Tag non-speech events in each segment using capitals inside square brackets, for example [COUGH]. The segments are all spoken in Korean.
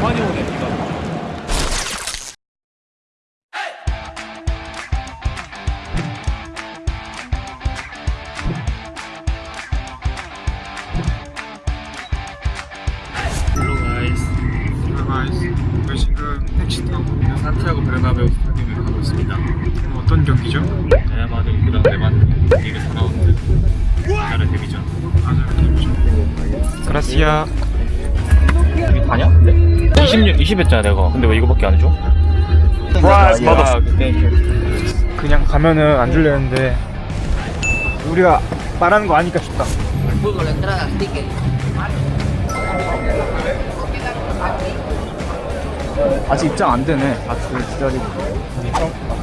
많이 오네 비가 hello guys hello guys 저희 지금 택시 타고 산티아고 베르나베우 스타디움에 가고 있습니다 오늘 어떤 경기죠? 레알 마드리드 그다음 레반테 리그 4라운드 나라 데뷔전 아자르 데뷔죠 그라시아 이게 다냐? 근데? 20, 20 했잖아 내가 근데 왜 이거밖에 안 줘? 브라이스 아 그때 그냥 가면은 안 줄려는데 우리가 말하는 거 아니까 tickets. 아직 입장 안 되네 다들 기다리고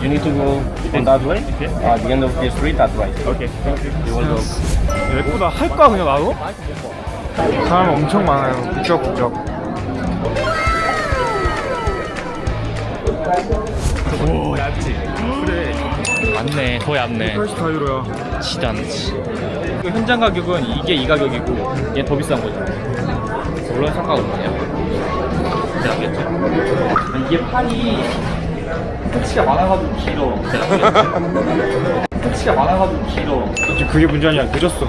You need to go on that way. At the end of the street, that right. Okay. You will go. 예쁘다 할까 그냥 나도? 사람 엄청 많아요 부쩍부쩍 얇네 더 얇네 84유로야 진짜 안 지. 그 현장 가격은 이게 이 가격이고 얘는 더 비싼 거죠. 물론 상관없네요. 이제 알겠죠? 이게 팔이 터치가 많아가지고 길어. [LAUGHS] 터치가 많아가지고 길어. 지금 그게 문제 아니야 늦었어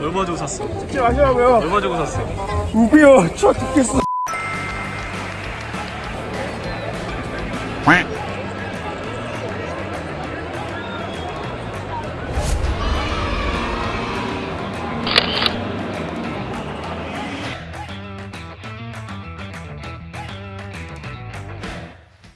얼마 주고 샀어? 찍지 마시라고요 얼마 주고 샀어? 우비요 추워 죽겠어